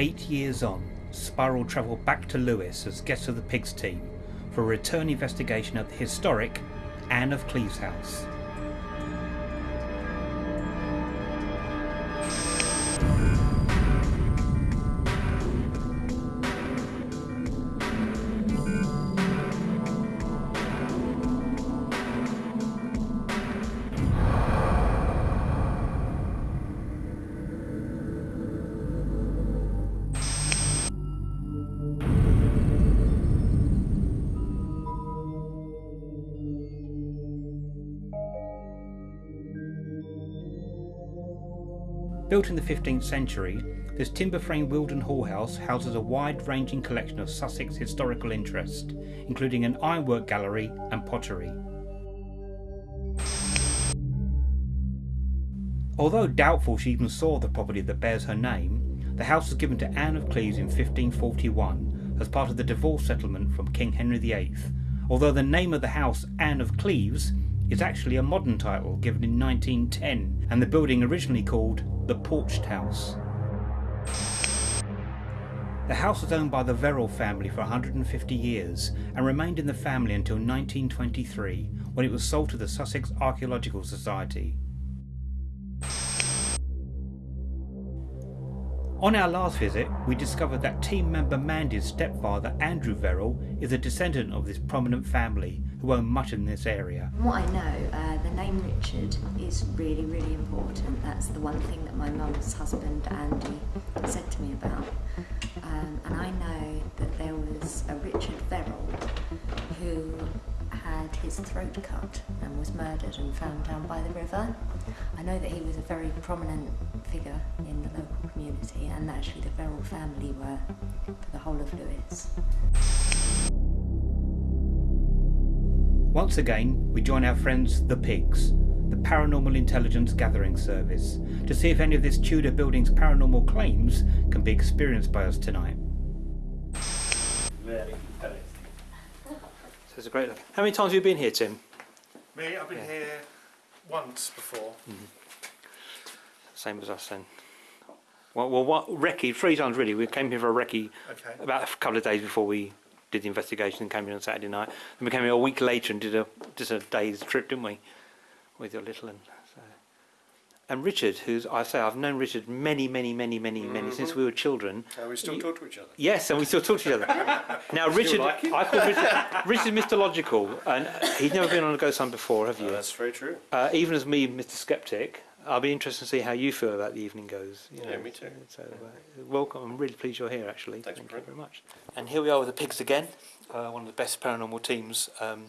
Eight years on, Spiral travelled back to Lewes as guests of the Pigs team for a return investigation of the historic Anne of Cleves house. Built in the 15th century, this timber frame Wealden Hall house houses a wide ranging collection of Sussex historical interest, including an ironwork gallery and pottery. Although doubtful she even saw the property that bears her name, the house was given to Anne of Cleves in 1541 as part of the divorce settlement from King Henry VIII, although the name of the house, Anne of Cleves, is actually a modern title given in 1910 and the building originally called the Porched House. The house was owned by the Verrall family for 150 years and remained in the family until 1923 when it was sold to the Sussex Archaeological Society. On our last visit, we discovered that team member Mandy's stepfather, Andrew Verrall, is a descendant of this prominent family who own much in this area. From what I know, uh, the name Richard is really, really important. That's the one thing that my mum's husband, Andy, said to me about. Um, and I know that there was a Richard Verrall who had his throat cut and was murdered and found down by the river. I know that he was a very prominent figure in the local community and actually the Verrall family were for the whole of Lewes. Once again, we join our friends the Pigs, the Paranormal Intelligence Gathering Service, to see if any of this Tudor building's paranormal claims can be experienced by us tonight. Very interesting. So it's a great. How many times have you been here, Tim? Me, I've been Yeah. here once before. Mm-hmm. Same as us then. Well, well, what recce? Three times really. We came here for a recce Okay. about a couple of days before we did the investigation and came here on Saturday night. Then we came here a week later and did a just a day's trip, didn't we, with your little one? So. And Richard, who's I say I've known Richard many, many, many, many, many since we were children. Uh, we still talk to each other. Yes, and we still talk to each other. Now, Richard, like? I call Richard, Richard Mr. Logical, and he's never been on a ghost hunt before, have you? that's very true. Uh, even as me, Mr. Skeptic, I'll be interested to see how you feel about the evening goes. you Yeah, know. me too. So, uh, welcome. I'm really pleased you're here, actually. Thanks, Thank you very much. And here we are with the pigs again, uh, one of the best paranormal teams. Um,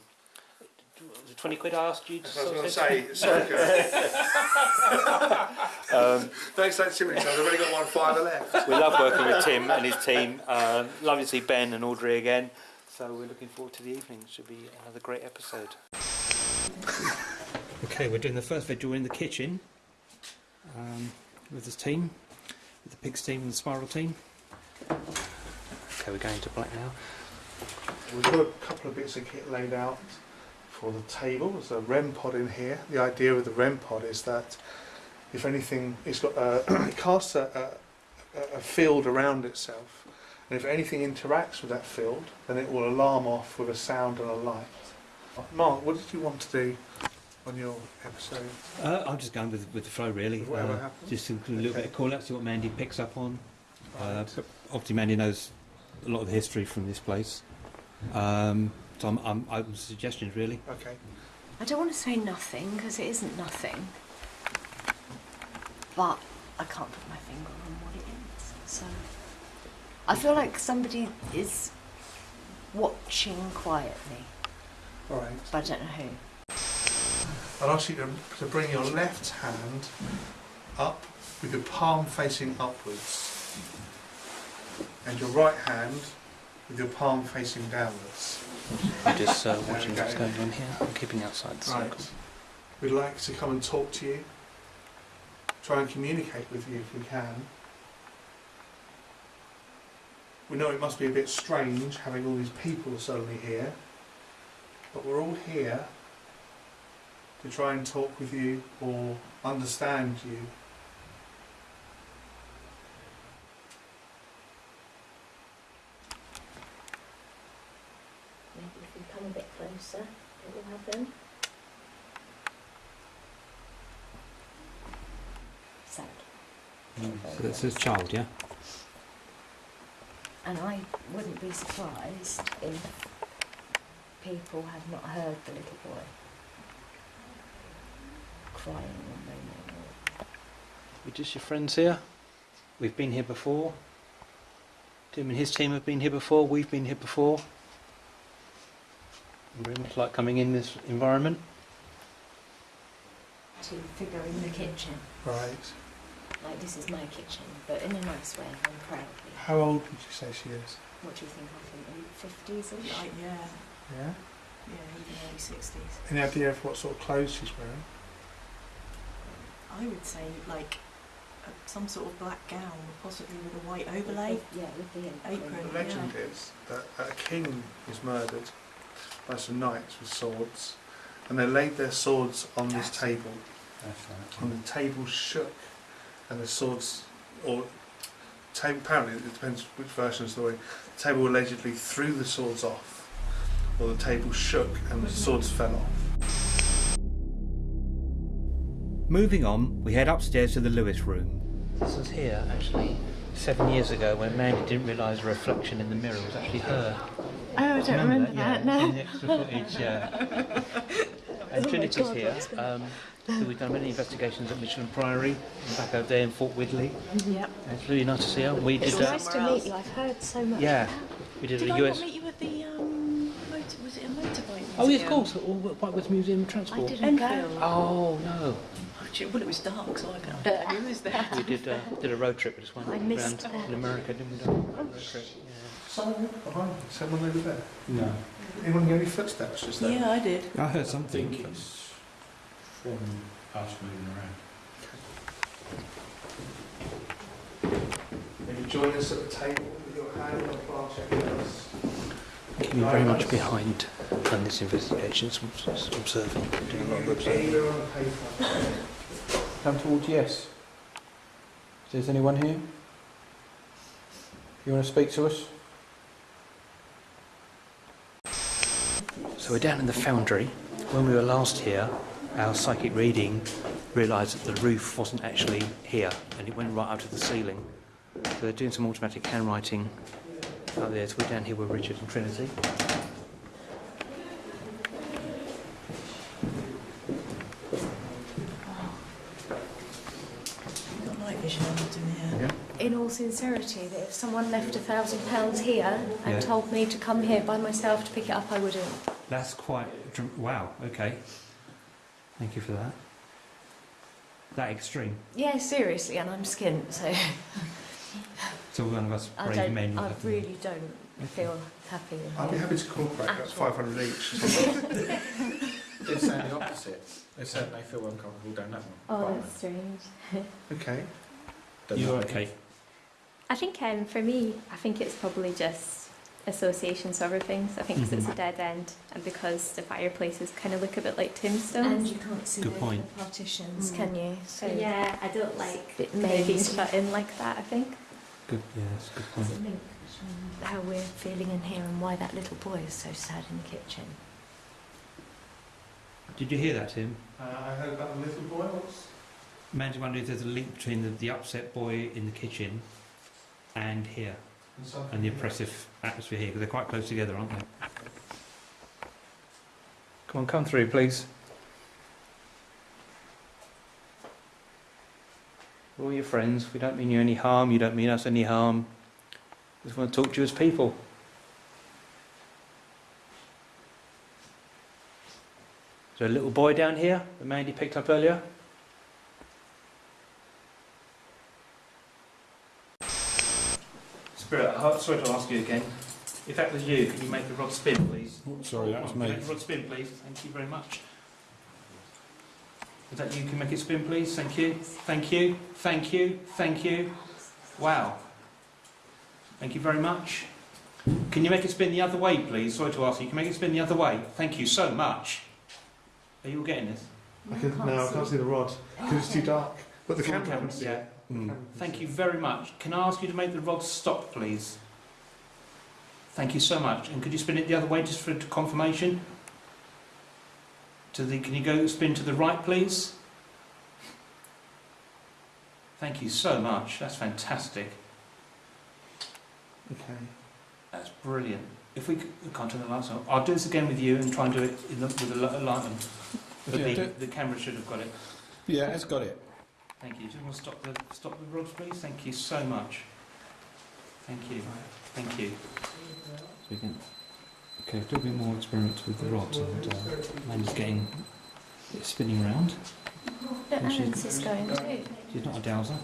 was 20 quid I asked you to I was going to say, so um, Don't say too many times, I've only got one fiver left. We love working with Tim and his team. Um, lovely to see Ben and Audrey again. So we're looking forward to the evening. Should be another great episode. Okay, we're doing the first vigil in the kitchen um, with this team, with the pigs team and the spiral team. Okay, we're going to black now. We've got a couple of bits of kit laid out for the table. There's a REM pod in here. The idea of the REM pod is that if anything, it's got a, it casts a, a, a field around itself, and if anything interacts with that field, then it will alarm off with a sound and a light. Mark, what did you want to do on your episode? Uh, I'm just going with, with the flow, really. Whatever Uh, happens. just a little bit of call out, see what Mandy picks up on. Uh, Right. but obviously, Mandy knows a lot of the history from this place. Um, so I'm, I'm open to suggestions, really. Okay. I don't want to say nothing because it isn't nothing, but I can't put my finger on what it is. So I feel like somebody is watching quietly, All right. but I don't know who. I'd ask you to, to bring your left hand up with your palm facing upwards and your right hand with your palm facing downwards. I'm just uh, watching what's going on here. I'm keeping outside the circle. We'd like to come and talk to you, try and communicate with you if we can. We know it must be a bit strange having all these people suddenly here, but we're all here to try and talk with you or understand you. Maybe if you come a bit closer, it will happen. Sad. Mm. So that's his child, yeah? And I wouldn't be surprised if people have not heard the little boy crying or moaning or We just your friends here. We've been here before. Tim and his team have been here before. We've been here before. Very much like coming in this environment. to figure in the kitchen. Right. Like this is my kitchen, but in a nice way and proudly. How old would you say she is? What do you think of him? Fifties? Like, yeah, Yeah. yeah, even early 60s. Any idea of what sort of clothes she's wearing? I would say, like, uh, some sort of black gown, possibly with a white overlay. Yeah, with the Apron. The Yeah. legend is that a king was murdered by some knights with swords, and they laid their swords on this That's- table, and the table shook, and the swords, or table, apparently it depends which version of the story, the table allegedly threw the swords off, or the table shook and the swords fell off. Moving on, we head upstairs to the Lewes room. This was here actually seven years ago when Mandy didn't realise a reflection in the mirror was actually her. Oh, I don't remember, that, yeah, no. In the extra footage, yeah. and Oh Trinity's God, here. Um, so we've done many investigations at Michelham Priory, and back over there in Fort Widley. Yep. And It's really nice to see her. We It's did, uh, nice to meet you. I've heard so much. yeah, we did, Did a I US. not meet you at the, um, motor, was it a motorbike Oh, yes, of museum? course. All Whitewebbs Museum of Transport. I Transport. didn't go. Oh no, Actually, Well, it was dark, so I can't tell who was there. we did uh, did a road trip with this one I around missed that. in America, didn't we? Done a road trip. Yeah. Someone behind you, someone over there. No. Anyone hear any footsteps just there? Yeah, I did. I heard something. It's from us moving around. Maybe join us at the table with your hand on the planchette with us. Keeping very much behind on this investigation, s- s- observing, doing a lot of observing. Anywhere on paper. Come towards yes. Is there anyone here? You want to speak to us? So we're down in the foundry. When we were last here, our psychic reading realised that the roof wasn't actually here and it went right up to the ceiling. So they're doing some automatic handwriting out there. So we're down here with Richard and Trinity. You've got night vision on it in here. In all sincerity, that if someone left a thousand pounds here and Yeah. told me to come here by myself to pick it up, I wouldn't. That's quite wow. Okay, thank you for that. That extreme. Yeah, seriously, and I'm skint, so So one of us I brave don't. men. I have- really don't feel happy. I'd be happy to cooperate at At 500 each. They're saying the opposite. They're saying they feel uncomfortable down that one. Oh, that's strange. Okay. You're okay. I think um, for me, I think it's probably just association sort of things. I think 'cause it's a dead end, and because the fireplaces kind of look a bit like tombstones. And you can't see Good the, point. the partitions, Mm. can you? So yeah, I don't like Bit maybe being shut in like that. I think. Good. Yeah, that's good There's point. a link how we're feeling in here and why that little boy is so sad in the kitchen. Did you hear that, Tim? Uh, I heard about the little boy. What's Mandy wondered if there's a link between the, the upset boy in the kitchen and here, and and the oppressive atmosphere here, because they're quite close together, aren't they? Come on, come through, please. We're all your friends. We don't mean you any harm. You don't mean us any harm. We just want to talk to you as people. Is there a little boy down here that Mandy picked up earlier? Spirit, I'm sorry to ask you again. If that was you, could you make the rod spin, please? Oh, sorry, that was Can me. Make the rod spin, please. Thank you very much. Is that you? Can make it spin, please? Thank you. Thank you. Thank you. Thank you. Wow. Thank you very much. Can you make it spin the other way, please? Sorry to ask you. Can you make it spin the other way? Thank you so much. Are you all getting this? I can, no, I can't see the rod because it's too dark. But the camera camera, can see yeah. It. The Mm. Thank you very much. Can I ask you to make the rod stop, please? Thank you so much. And could you spin it the other way just for confirmation? To the, can you go spin to the right, please? Thank you so much. That's fantastic. Okay. That's brilliant. If we, we can't turn the lights on, I'll do this again with you and try and do it in the, with a li- a light on. But Yeah, the, the camera should have got it. Yeah, it's got it. Thank you. Do you want to stop the stop the rods, please? Thank you so much. Thank you. Thank you. So we can okay, do a bit more experiments with the rod and uh, Amanda's getting it spinning around. But And she's- is going too. She's not a dowser.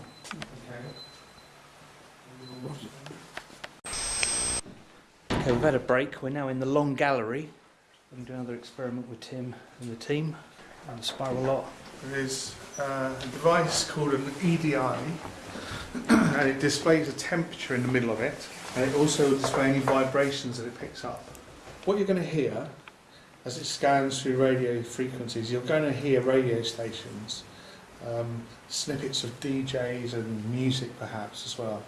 Okay, we've had a break. We're now in the long gallery. We're going do another experiment with Tim and the team and the spiral lot. There is uh, a device called an EDI, and it displays a temperature in the middle of it, and it also displays any vibrations that it picks up. What you're going to hear as it scans through radio frequencies, you're going to hear radio stations, um, snippets of DJs and music perhaps as well,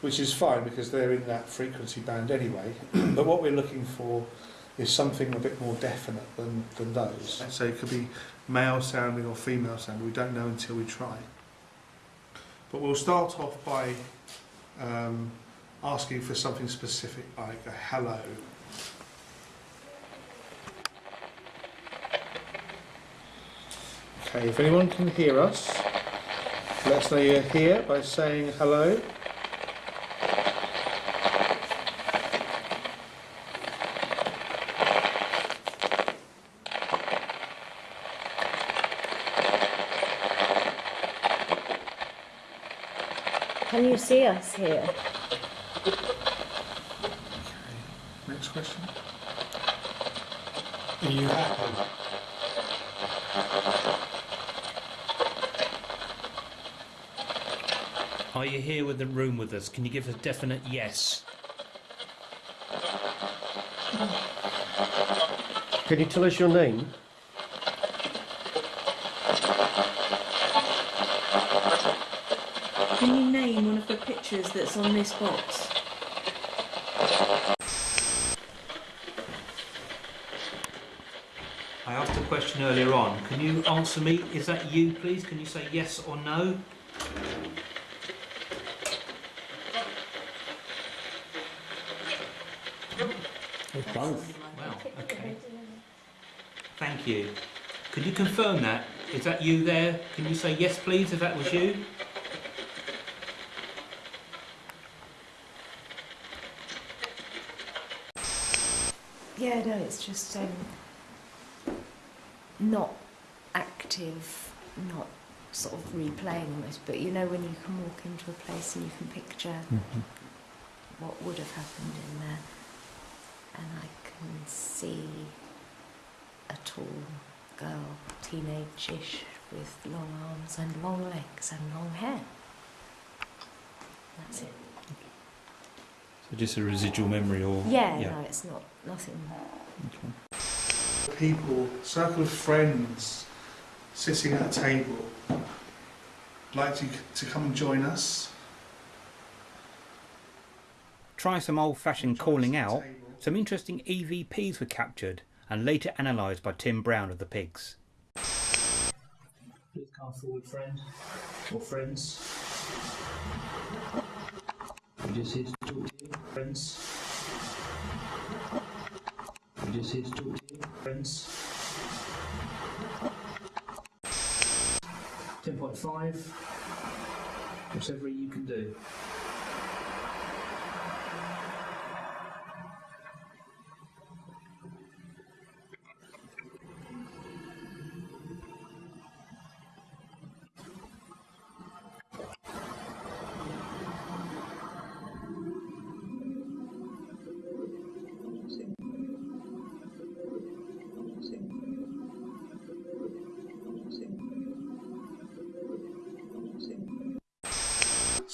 which is fine because they're in that frequency band anyway. but what we're looking for is something a bit more definite than, than those. So it could be male sounding or female sounding. We don't know until we try. But we'll start off by um, asking for something specific like a hello. Okay, if anyone can hear us, let us know you're here by saying hello. See us here? Next question. Are you happy? Are you here with the room with us? Can you give a definite yes? Can you tell us your name? Can you name one of the pictures that's on this box? I asked a question earlier on. Can you answer me? Is that you, please? Can you say yes or no? Both. Wow, okay. Thank you. Could you confirm that? Is that you there? Can you say yes, please, if that was you? Yeah, no, it's just um, not active, not sort of replaying almost, but you know when you can walk into a place and you can picture Mhm. what would have happened in there, and I can see a tall girl, teenage-ish, with long arms and long legs and long hair. That's it. So just a residual memory or Yeah, yeah. no, it's not nothing. Okay. People, circle of friends sitting at a table. Like you to come and join us. Try some old fashioned calling out. Table. Some interesting EVPs were captured and later analysed by Tim Brown of the Pigs. Please come forward, friend or friends. Here to talk friends. Talk to you, friends. 10.5. Whatever you can do.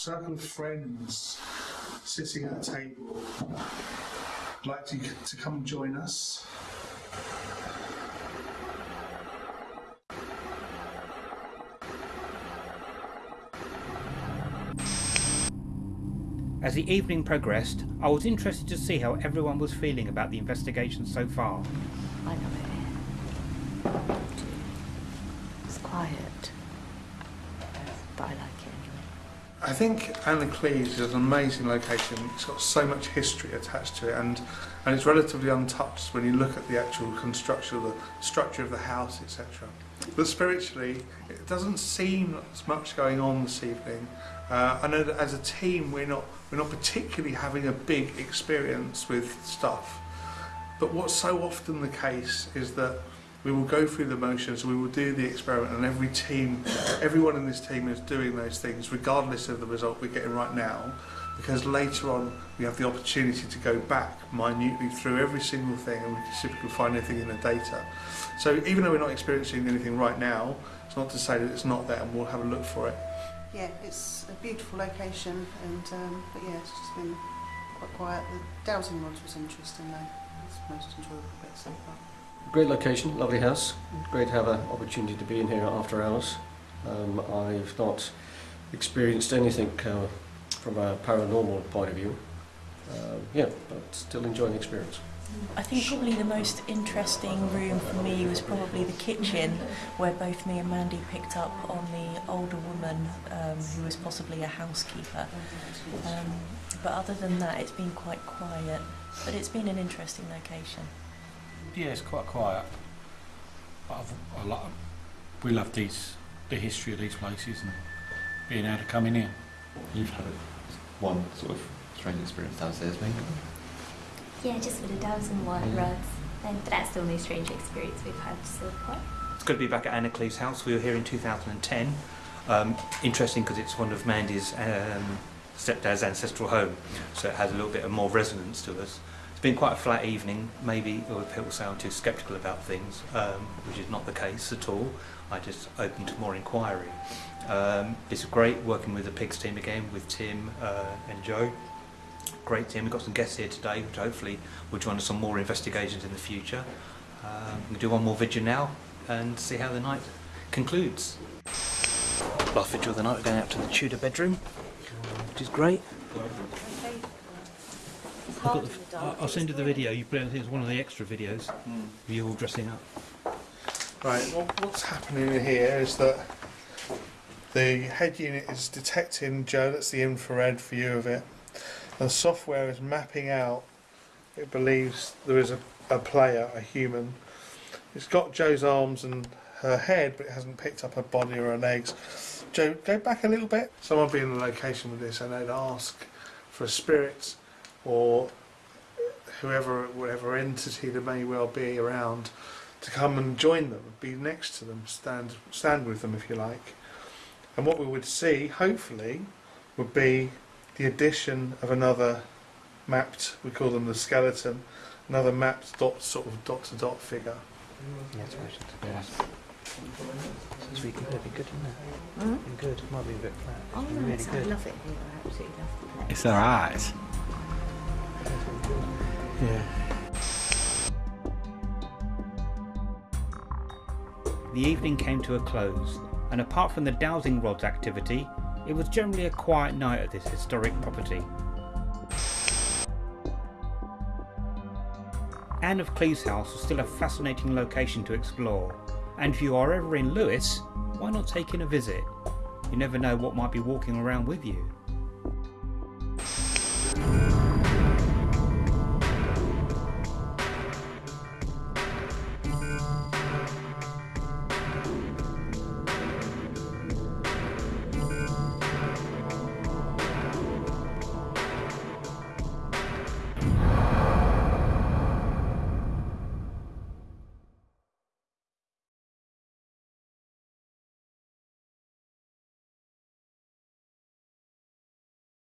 Circle of friends sitting at a table. Like to, to come and join us. As the evening progressed, I was interested to see how everyone was feeling about the investigation so far. I love it here. It's quiet, but I like it anyway. I think Anna Cleves is an amazing location. It's got so much history attached to it, and and it's relatively untouched when you look at the actual construction, the structure of the house, etc. But spiritually, it doesn't seem as much going on this evening. Uh, I know that as a team, we're not we're not particularly having a big experience with stuff. But what's so often the case is that we will go through the motions, we will do the experiment, and every team, everyone in this team is doing those things regardless of the result we're getting right now, because later on we have the opportunity to go back minutely through every single thing and we can see if we can find anything in the data. So even though we're not experiencing anything right now, it's not to say that it's not there and we'll have a look for it. Yeah, it's a beautiful location, and um, but yeah, it's just been quite quiet. The dowsing rods was interesting though. It's the most enjoyable bit so far. Great location, lovely house. Great to have an opportunity to be in here after hours. Um, I've not experienced anything uh, from a paranormal point of view. Um, yeah, but still enjoying the experience. I think probably the most interesting room for me was probably the kitchen, where both me and Mandy picked up on the older woman um, who was possibly a housekeeper. Um, but other than that, it's been quite quiet. But it's been an interesting location. Yeah, it's quite quiet. But I've, I like, we love these, the history of these places and being able to come in here. You've had one sort of strange experience downstairs, maybe? Yeah, just with the dowsing wa- Yeah. rods. And that's the only strange experience we've had so far. It's good to be back at Anna Cleeve's house. We were here in 2010. Um, interesting because it's one of Mandy's um, stepdad's ancestral home, so it has a little bit of more resonance to us. Been quite a flat evening. Maybe or people sound too sceptical about things, um, which is not the case at all. I just open to more inquiry. Um, it's great working with the Pigs team again, with Tim uh, and Joe. Great team. We've got some guests here today, which hopefully will join us on more investigations in the future. Um, we'll do one more video now and see how the night concludes. Last video of the night, we're going out to the Tudor bedroom, which is great. It's I've hard got in the, the dark. I'll- I'll send you the video. You put it, I think it's one of the extra videos. Hmm. of You all dressing up. Right, what, what's happening here is that the head unit is detecting Joe, that's the infrared view of it. And the software is mapping out, it believes there is a, a player, a human. It's got Joe's arms and her head, but it hasn't picked up her body or her legs. Joe, go back a little bit. Someone be in the location with this and they'd ask for a spirit or whoever, whatever entity there may well be around to come and join them, be next to them, stand stand with them if you like. And what we would see, hopefully, would be the addition of another mapped, we call them the skeleton, another mapped dot sort of dot to dot figure. Yeah, it's yeah. It's really good, it'd be good, isn't it? Hmm? Good, it might be a bit flat. Oh, It'd be no, really it's- I love it here. I absolutely love the place. It's their eyes. Yeah. The evening came to a close, and apart from the dowsing rods activity, it was generally a quiet night at this historic property. Anne of Cleves House was still a fascinating location to explore, and if you are ever in Lewes, why not take in a visit? You never know what might be walking around with you.